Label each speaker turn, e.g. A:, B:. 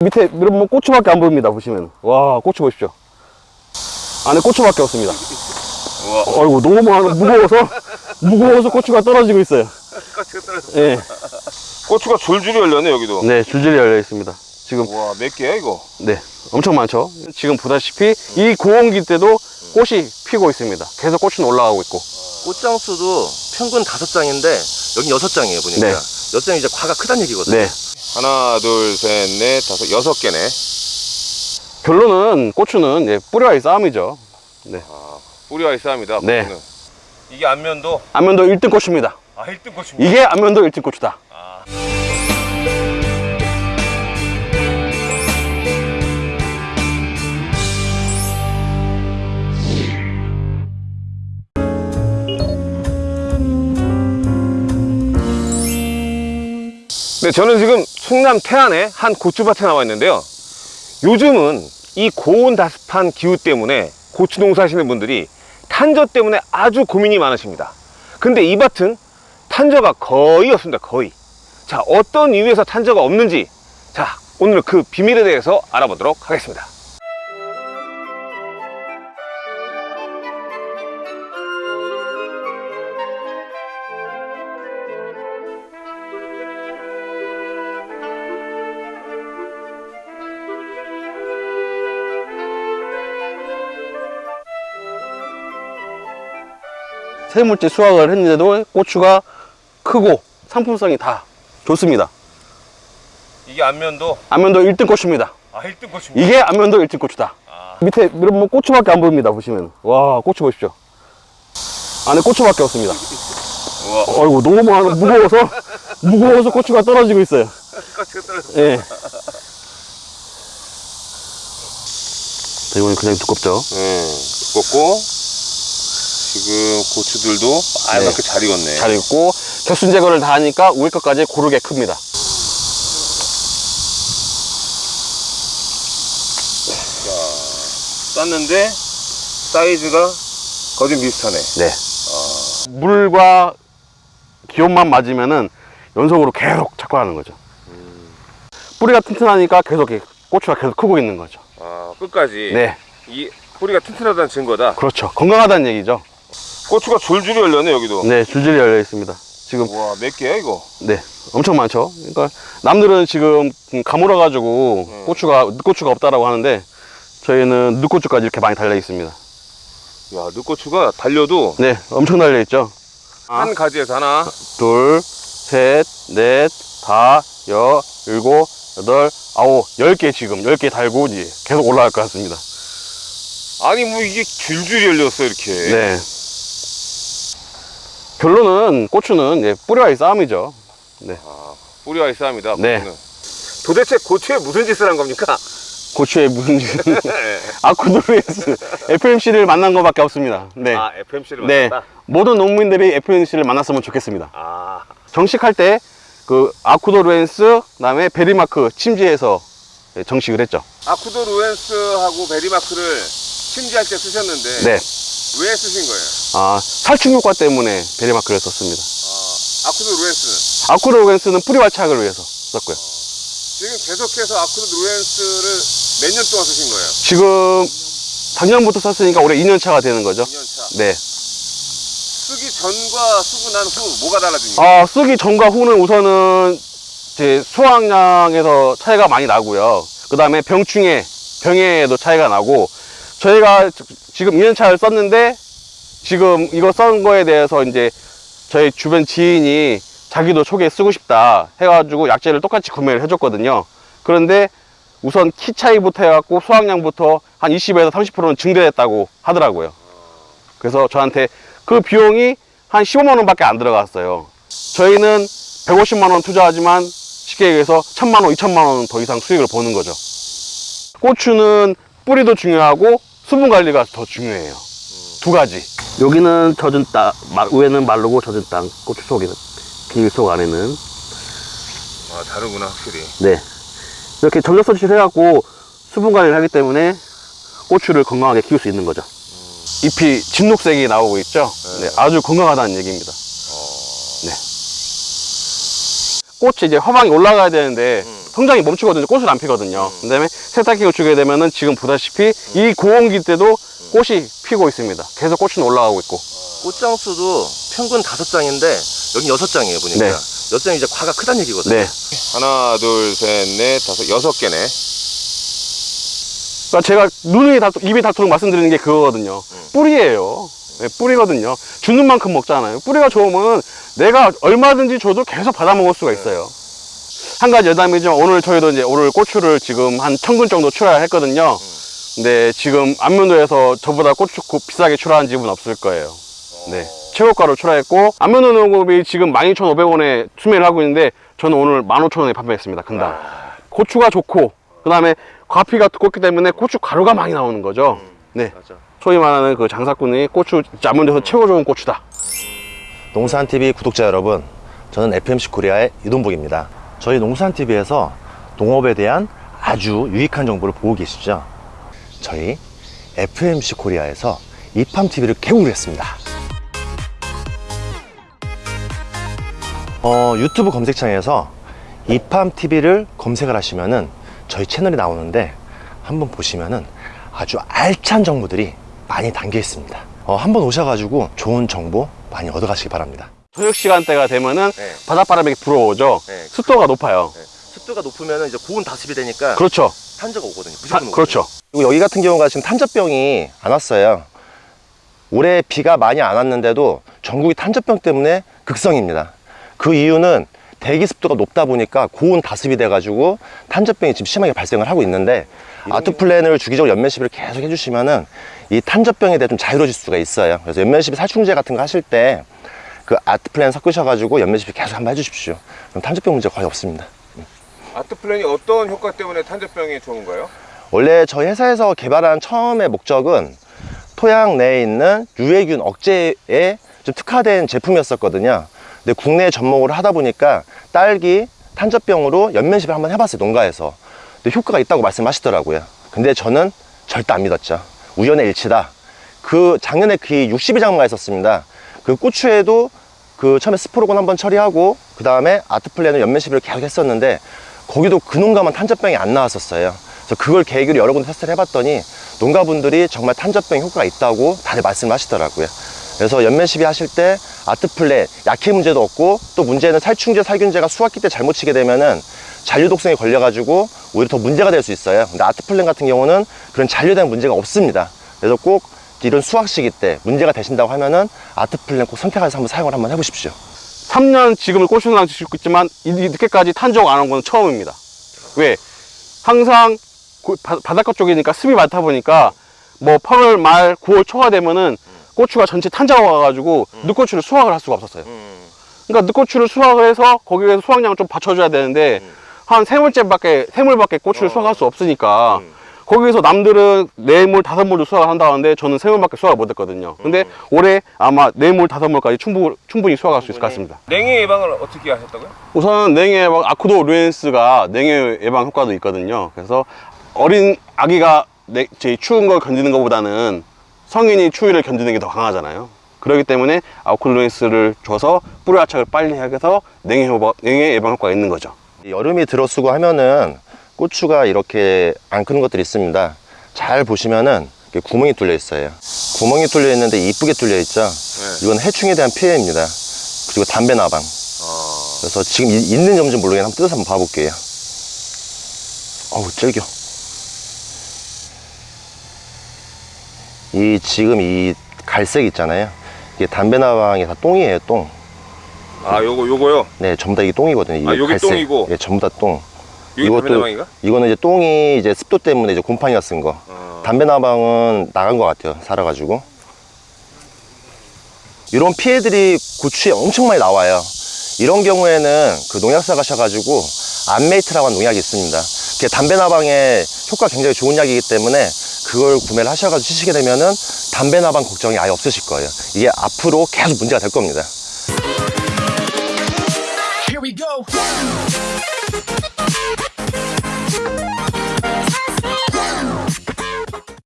A: 밑에 여러분 고추밖에 안 보입니다 보시면. 와 고추 보십시오. 안에 고추밖에 없습니다. 어이구 너무 무거워서? 무거워서 고추가 떨어지고 있어요. 예.
B: 고추가 줄줄이 열렸네 여기도.
A: 네 줄줄이 열려 있습니다. 지금
B: 와몇 개야 이거?
A: 네 엄청 많죠? 지금 보다시피 이 고온기 때도 꽃이 피고 있습니다. 계속 꽃은 올라가고 있고.
C: 꽃장 수도 평균 다섯 장인데 여기 여섯 장이에요 보니까.
A: 네.
C: 여섯 장이 이제 과가 크다는 얘기거든요.
A: 네.
B: 하나 둘셋넷 다섯 여섯 개네.
A: 결론은 고추는 예, 뿌리와의 싸움이죠.
B: 뿌리와의 싸움이다
A: 네.
B: 고추는. 이게 안면도?
A: 안면도 1등 고추입니다.
B: 아 1등 고추입니다?
A: 이게 안면도 1등 고추다
B: 네, 저는 지금 충남 태안의 한 고추밭에 나와 있는데요. 요즘은 이 고온 다습한 기후 때문에 고추 농사 하시는 분들이 탄저 때문에 아주 고민이 많으십니다. 근데 이 밭은 탄저가 거의 없습니다. 거의. 자, 어떤 이유에서 탄저가 없는지 자, 오늘 그 비밀에 대해서 알아보도록 하겠습니다.
A: 세물째 수확을 했는데도 고추가 크고 상품성이 다 좋습니다.
B: 이게 안면도?
A: 안면도 1등 고추입니다.
B: 아, 1등 고추입니다.
A: 이게 안면도 1등 고추다. 밑에 여러분 고추밖에 안 보입니다 보시면. 와 고추 보십시오. 안에 고추밖에 없습니다. 어이구 너무 무거워서? 무거워서 고추가 떨어지고 있어요. 예. 자, 이거는 그냥 두껍죠?
B: 네, 두껍고 지금 고추들도 알맞게 잘 익었네.
A: 잘 익고 격순 제거를 다 하니까 위에 것까지 고르게 큽니다
B: 쌌는데 사이즈가 거의 좀 비슷하네.
A: 네. 물과 기온만 맞으면은 연속으로 계속 착화하는 거죠. 뿌리가 튼튼하니까 계속 고추가 계속 크고 있는 거죠.
B: 아, 끝까지
A: 네.
B: 이 뿌리가 튼튼하다는 증거다.
A: 그렇죠. 건강하다는 얘기죠.
B: 고추가 줄줄이 열렸네 여기도.
A: 네, 줄줄이 열려 있습니다. 지금
B: 와, 몇 개야 이거?
A: 네, 엄청 많죠. 그러니까 남들은 지금 가물어 가지고
B: 음.
A: 고추가 늦고추가 없다라고 하는데 저희는 늦고추까지 이렇게 많이 달려 있습니다.
B: 야, 늦고추가 달려도
A: 네, 엄청 달려 있죠.
B: 한 가지에서 하나,
A: 둘, 셋, 넷, 다, 여, 일곱, 여덟, 아홉, 열 개 지금 열 개 달고 이제 계속 올라갈 것 같습니다.
B: 아니 뭐 이게 줄줄이 열렸어 이렇게.
A: 네. 결론은 고추는 예, 뿌리와의 싸움이죠.
B: 아, 뿌리와의 싸움이다.
A: 네.
B: 고추는. 도대체 고추에 무슨 짓을 한 겁니까?
A: 고추의 무슨 짓은 아쿠드루에스 FMC를 만난 것밖에 없습니다. 네.
B: 아, FMC를
A: 네.
B: 만났다.
A: 모든 농민들이 FMC를 만났으면 좋겠습니다.
B: 아,
A: 정식할 때 그 아쿠도 루엔스 그다음에 베리마크 침지해서 예, 정식을 했죠.
B: 아쿠도 루엔스하고 베리마크를 침지할 때 쓰셨는데
A: 네.
B: 왜 쓰신 거예요?
A: 아, 살충 효과 때문에 베리마크를 썼습니다.
B: 아, 아쿠도 루엔스는
A: 아쿠도 루엔스는 뿌리 활착을 위해서 썼고요.
B: 지금 계속해서 아쿠도 루엔스를 몇 년 동안 쓰신 거예요?
A: 지금 작년부터 썼으니까 올해 2년 차가 되는 거죠.
B: 2년 차.
A: 네.
B: 쓰기 전과 쓰고 난 후 뭐가 달라집니까?
A: 아, 쓰기 전과 후는 우선은 제 수확량에서 차이가 많이 나고요. 그 다음에 병충해, 병해에도 차이가 나고, 저희가 지- 지금 2년 차를 썼는데, 지금 이거 쓴 거에 대해서 이제 저희 주변 지인이 자기도 초기에 쓰고 싶다 해가지고 약재를 똑같이 구매를 해줬거든요. 그런데 우선 키 차이부터 해갖고 수확량부터 한 20에서 30%는 증대됐다고 하더라고요. 그래서 저한테 그 비용이 한 15만 원 밖에 안 들어갔어요. 저희는 150만 원 투자하지만 쉽게 얘기해서 1000만 원, 2000만 원 더 이상 수익을 보는 거죠. 고추는 뿌리도 중요하고 수분 관리가 더 중요해요. 두 가지. 여기는 젖은 땅, 위에는 마르고 젖은 땅, 고추 속에는, 비닐 속 안에는.
B: 아, 다르구나, 확실히.
A: 네. 이렇게 전력 서치를 해갖고 수분 관리를 하기 때문에 고추를 건강하게 키울 수 있는 거죠. 잎이 진녹색이 나오고 있죠. 네, 아주 건강하다는 얘기입니다. 네. 꽃이 이제 화방이 올라가야 되는데
C: 음.
A: 성장이 멈추거든요. 꽃을 안 피거든요. 그 다음에 세탁기를 주게 되면은 지금 보다시피 이 고온기 때도 꽃이 피고 있습니다. 계속 꽃은 올라가고 있고.
C: 꽃장 수도 평균 다섯 장인데 여기 여섯 장이에요 보니까.
A: 네.
C: 여섯 장이 이제 과가 크다는 얘기거든요.
A: 네.
B: 하나, 둘, 셋, 넷, 다섯, 여섯 개네.
A: 그러니까 제가 눈이 다 입이 닳도록 말씀드리는 게 그거거든요. 뿌리예요. 네, 뿌리거든요. 주는 만큼 먹잖아요. 뿌리가 좋으면 내가 얼마든지 줘도 계속 받아 먹을 수가 있어요. 한 가지 여담이지만 오늘 저희도 이제 오늘 고추를 지금 한 천근 정도 출하했거든요. 근데 지금 안면도에서 저보다 고추 고- 비싸게 출하한 집은 없을 거예요. 네. 최고가로 출하했고 안면도 농업이 지금 12,500원에 수매를 하고 있는데 저는 오늘 15,000원에 판매했습니다. 근당. 고추가 좋고 그 다음에 과피가 두껍기 때문에 고추 가루가 많이 나오는 거죠. 네.
C: 맞아.
A: 소위 말하는 그 장사꾼이 고추 안면도에서 최고 좋은 고추다.
D: 농산TV 구독자 여러분, 저는 FMC 코리아의 이동복입니다. 저희 농산TV에서 농업에 대한 아주 유익한 정보를 보고 계시죠? 저희 FMC 코리아에서 이팜TV를 개국을 했습니다. 어, 유튜브 검색창에서 이팜TV를 검색을 하시면은 저희 채널이 나오는데 한번 보시면은 아주 알찬 정보들이 많이 담겨 있습니다. 어, 한번 오셔가지고 좋은 정보 많이 얻어 가시기 바랍니다.
A: 저녁 시간대가 되면은
C: 네.
A: 바닷바람이 불어오죠.
C: 네.
A: 습도가 높아요.
C: 네. 습도가 높으면 이제 고온 다습이 되니까
A: 그렇죠.
C: 탄저가 오거든요.
A: 타-
C: 무조건 오거든요.
A: 그렇죠.
D: 그리고 여기 같은 경우가 지금 탄저병이 안 왔어요. 올해 비가 많이 안 왔는데도 전국이 탄저병 때문에 극성입니다. 그 이유는 대기 습도가 높다 보니까 고온 다습이 돼가지고 탄저병이 지금 심하게 발생을 하고 있는데 아트플랜을 주기적으로 연면 시비를 계속 해주시면은 이 탄저병에 대해 좀 자유로워질 수가 있어요. 그래서 연면 시비 살충제 같은 거 하실 때 그 아트 플랜 섞으셔가지고 연면 시비 계속 한번 해주십시오. 그럼 탄저병 문제 거의 없습니다.
B: 아트 플랜이 어떤 효과 때문에 탄저병에 좋은가요?
D: 원래 저희 회사에서 개발한 처음의 목적은 토양 내에 있는 유해균 억제에 좀 특화된 제품이었었거든요. 근데 국내에 접목을 하다 보니까 딸기 탄저병으로 연면시비를 한번 해봤어요, 농가에서. 근데 효과가 있다고 말씀하시더라고요. 근데 저는 절대 안 믿었죠. 우연의 일치다. 그 작년에 그 62장마가 있었습니다. 그 고추에도 그 처음에 스포로곤 한번 처리하고 그 다음에 아트플랜을 연면 시비를 계속 했었는데 거기도 그 농가만 탄저병이 안 나왔었어요. 그래서 그걸 계기로 여러 군데 테스트를 해봤더니 농가분들이 정말 탄저병 효과가 있다고 다들 말씀을 하시더라고요. 그래서 연면시비 하실 때 아트플랜 약해 문제도 없고 또 문제는 살충제 살균제가 수확기 때 잘못 치게 되면은 잔류 독성에 걸려가지고 오히려 더 문제가 될 수 있어요. 근데 아트플랜 같은 경우는 그런 잔류된 문제가 없습니다. 그래서 꼭 이런 수확 시기 때 문제가 되신다고 하면은 아트플랜 꼭 선택해서 한번 사용을 한번 해보십시오.
A: 3년 지금을 고추랑 짓고 있지만 이 늦게까지 탄저가 안온건 처음입니다. 왜? 항상 바, 바닷가 쪽이니까 습이 많다 보니까 뭐 8월 말 9월 초가 되면은 고추가 전체 탄저가 와가지고 늦고추를 수확을 할 수가 없었어요.
C: 음.
A: 그러니까 늦고추를 수확을 해서 거기에서 수확량을 좀 받쳐줘야 되는데 한 세 물째밖에 세 물밖에 고추를
C: 어.
A: 수확할 수 없으니까
C: 음.
A: 거기서 남들은 네물 다섯 물도 수확을 한다는데 저는 세 물밖에 수확을 못했거든요. 근데 올해 아마 네물 다섯 물까지 충분 충분히 수확할 수 있을 것 같습니다.
B: 냉해 예방을 어떻게 하셨다고요?
A: 우선 냉해 예방 아쿠도 루엔스가 냉해 예방 효과도 있거든요. 그래서 어린 아기가 내, 제 추운 걸 견디는 것보다는 성인이 추위를 견디는 게 더 강하잖아요. 그렇기 때문에 아쿠도 루엔스를 줘서 뿌리 화착을 빨리 해서 냉해, 효과, 냉해 예방 효과가 있는 거죠.
D: 이 여름이 들어쓰고 하면은 고추가 이렇게 안 크는 것들이 있습니다. 잘 보시면은 구멍이 뚫려 있어요. 구멍이 뚫려 있는데 이쁘게 뚫려 있죠. 이건 해충에 대한 피해입니다. 그리고 담배 나방. 그래서 지금 이- 있는 점인지 모르겠는데 한번 뜯어서 한번 봐볼게요. 어우 찔겨. 이 지금 이 갈색 있잖아요. 이게 담배 나방이 다 똥이에요, 똥.
B: 아, 요거, 요거요?
D: 네, 전부 다 이게 똥이거든요. 이게
B: 아, 요게
D: 갈색.
B: 똥이고?
D: 예, 전부 다 똥.
B: 나방인가?
D: 이거는 이제 똥이 이제 습도 때문에 이제 곰팡이가 쓴 거.
B: 어.
D: 담배 나방은 나간 것 같아요. 살아가지고. 이런 피해들이 고추에 엄청 많이 나와요. 이런 경우에는 그 농약사 가셔가지고 안메이트라고 하는 농약이 있습니다. 그게 담배 나방에 효과 굉장히 좋은 약이기 때문에 그걸 구매를 하셔가지고 치시게 되면은 담배 나방 걱정이 아예 없으실 거예요. 이게 앞으로 계속 문제가 될 겁니다.
E: Here we go.